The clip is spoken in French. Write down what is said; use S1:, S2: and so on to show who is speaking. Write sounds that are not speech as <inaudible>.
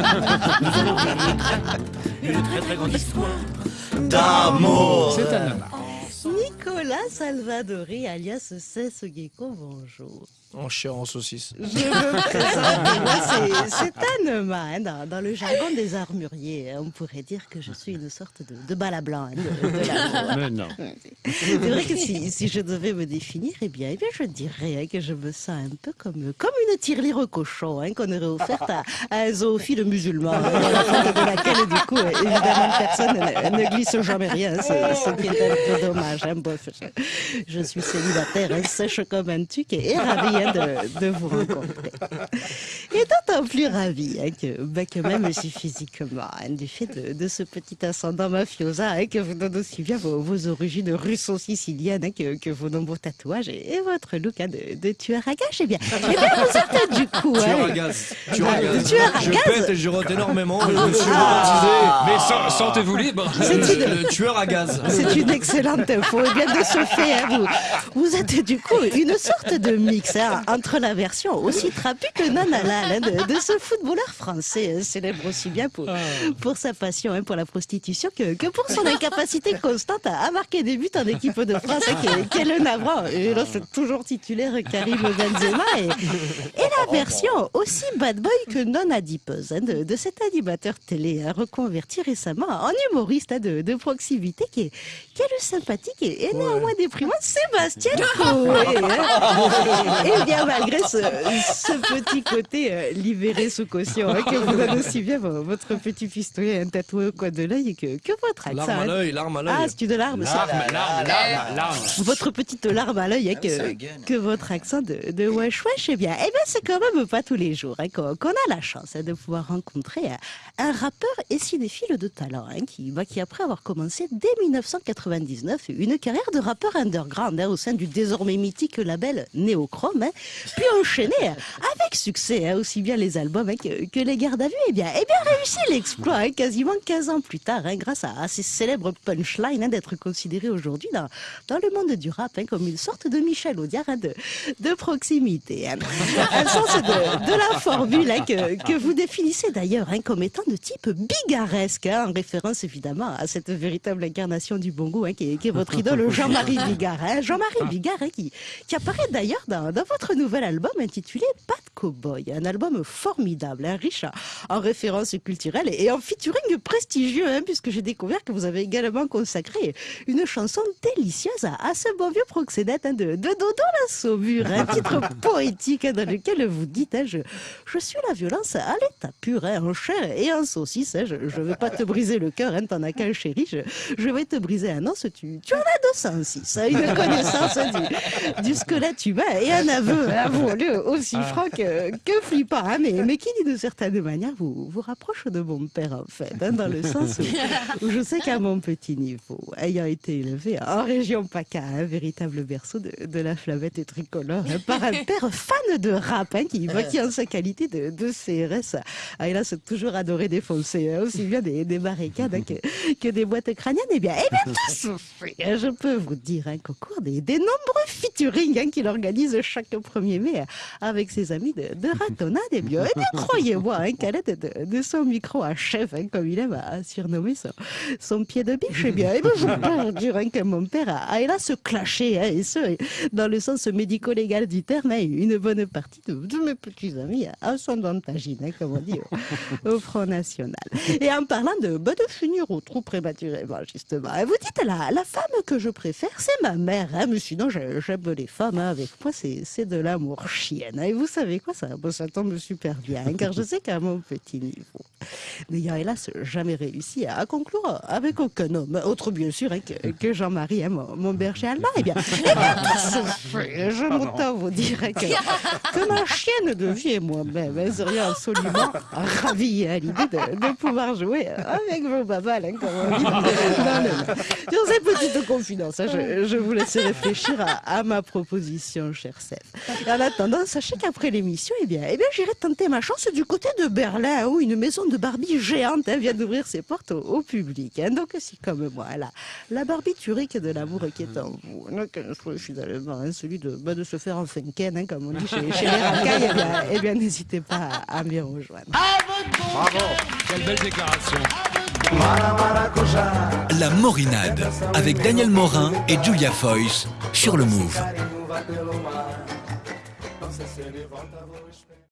S1: Nous allons une très très grande histoire d'amour.
S2: C'est un homme.
S3: Nicolas Salvadori, alias Cesse Gecko, bonjour.
S4: En chien en saucisse.
S3: Je me présente, moi, c'est- homme, hein, dans, dans le jargon des armuriers. On pourrait dire que je suis une sorte de, de bala blanc hein, de, de l'amour. <laughs>
S2: Mais non.
S3: C'est vrai que si, si je devais me définir, eh bien, eh bien je dirais hein, que je me sens un peu comme, comme une tirelire au cochon hein, qu'on aurait offerte à, à un zoophile musulman, hein, fin de laquelle, du coup, euh, évidemment, personne ne, ne glisse jamais rien, hein, ce, ce qui est un peu dommage. hein. Je, suis célibataire, sèche comme un tuc et, ravie hein, de, de vous rencontrer. Et d'autant plus ravie hein, que, bah, que même si physiquement, hein, du fait de, de ce petit ascendant mafiosa hein, que vous donne aussi bien vos, vos origines russo-siciliennes hein, que, que vos nombreux tatouages et, et votre look hein, de, de tueur à gages, eh bien, eh bien vous êtes du coup...
S4: Tueur
S3: hein,
S4: à gaz. Tueur à
S3: Ah,
S4: gaz.
S3: tueur à
S4: je
S3: gaz.
S4: pète et je rote énormément. et Je me suis
S3: Ah.
S2: Mais sen- sentez-vous libre.
S3: C'est une-
S4: le, tueur à gaz.
S3: C'est une excellente info. Et bien de ce fait, hein, vous, vous êtes du coup une sorte de mix hein, entre la version aussi trapue que non halal hein, de, de ce footballeur français, hein, célèbre aussi bien pour, pour sa passion hein, pour la prostitution que, que pour son incapacité constante à, marquer des buts en équipe de France, hein, qui est- est le navrant. Et là, c'est toujours titulaire Karim Benzema. Et, et la version aussi bad boy que non adipeuse de, de cet animateur télé reconverti récemment en humoriste de, de proximité qui est, qui est le sympathique et, et néanmoins déprimant Sébastien Coé. hein. <laughs> Et bien malgré ce, ce petit côté euh, libéré sous caution hein, que vous donne aussi bien vo- votre petit pistolet un tatoué au coin de l'œil que, que votre accent.
S4: L'arme à
S3: hein.
S4: l'œil, l'arme à l'œil.
S3: Ah, c'est une larme. ça.
S2: Larme, larme, larme, larme.
S3: Votre petite larme à l'œil, hein, que, que votre accent de, de wesh wesh, eh bien, eh bien c'est quand même pas tous les jours hein, qu'on qu'on a la chance hein, de pouvoir rencontrer un, un rappeur et cinéphile de talent hein, qui, bah, qui, après avoir commencé dès 1999 une carrière de rappeur underground au sein du désormais mythique label Néochrome, puis enchaîné avec succès hein, aussi bien les albums hein, que, que les gardes à vue, eh bien, eh bien réussi l'exploit hein, quasiment 15 ans plus tard, hein, grâce à, à ces célèbres punchlines hein, d'être considéré aujourd'hui dans, dans le monde du rap comme une sorte de Michel Audiard de, de proximité. <laughs> Un sens de, de la formule que, que vous définissez d'ailleurs comme étant de type bigaresque, en référence évidemment à cette véritable incarnation du bon goût qui, est, qui est votre idole <laughs> Jean-Marie Bigard. Jean-Marie Bigard qui, qui apparaît d'ailleurs dans, dans votre nouvel album intitulé Pas de Cowboy, un album formidable, hein, riche en, en références culturelles et en featuring prestigieux, hein, puisque j'ai découvert que vous avez également consacré une chanson délicieuse à, ce beau vieux proxénète hein, de, de Dodo la Saumure, un <laughs> titre poétique hein, dans lequel vous dites je, je suis la violence à l'état pur, en chair et en saucisse. je ne vais pas te briser le cœur, t'en as qu'un chéri, je, je vais te briser un os, tu, tu en as 206. hein, une connaissance du, du squelette humain et un aveu, avouons-le, aussi franc que, que flippant, hein, mais, mais qui, d'une certaine manière, vous, vous rapproche de mon père, en fait, hein, dans le sens où, je sais qu'à mon petit niveau, ayant été élevé en région PACA, un véritable berceau de, de la flavette tricolore, hein, par un père fan de rap, hein, qui, qui en sa qualité de, de CRS, a hélas toujours adoré défoncer, hein, aussi bien des, des barricades que, que des boîtes crâniennes. Eh bien, eh bien tout se fait, je peux vous dire qu'au cours des, des nombreux featuring qu'il organise chaque 1er mai avec ses amis de, de ratonnade, eh bien croyez-moi hein, de, son micro à chef, hein, comme il aime à surnommer son, son pied de biche, eh bien, eh bien je peux dire hein, que mon père a, a hélas clashé, hein, et ce, dans le sens médico-légal du terme, hein, une bonne partie de, mes petits amis à son dentagine, hein, comme on dit au, Front National. Et en parlant de, bah, de finir au trou prématurément, justement, vous dites la, la femme que je préfère, c'est ma mère, mais sinon j'ai- j'aime les femmes, avec moi c'est de l'amour chienne. Et vous savez quoi, ça, bah, ça tombe super bien, hein, car je sais qu'à mon petit niveau, n'ayant hélas jamais réussi à conclure avec aucun homme, autre bien sûr hein, que, que Jean-Marie, hein, mon, mon berger allemand, eh bien, eh. Je m'entends vous dire que, que ma chienne de vie et moi-même hein, serions absolument ravis à l'idée de, de pouvoir jouer avec vos babales, hein, comme on dit dans le- Sur ces petites confidences je, je vous laisse réfléchir à, à ma proposition, cher Seth. Et en attendant, sachez qu'après l'émission, eh bien, eh bien, j'irai tenter ma chance du côté de Berlin, où une maison de Barbie géante hein, vient d'ouvrir ses portes au, au public. hein. Donc, si comme moi, la, la barbiturique de l'amour qui est en vous, donc, choix finalement, hein, celui de, bah, de se faire un funken, hein, comme on dit chez, chez les racailles, eh bien, eh bien, n'hésitez pas à, à m'y rejoindre.
S2: Quelle belle déclaration.
S5: La Morinade avec Daniel Morin et Julia Foyce sur le Move.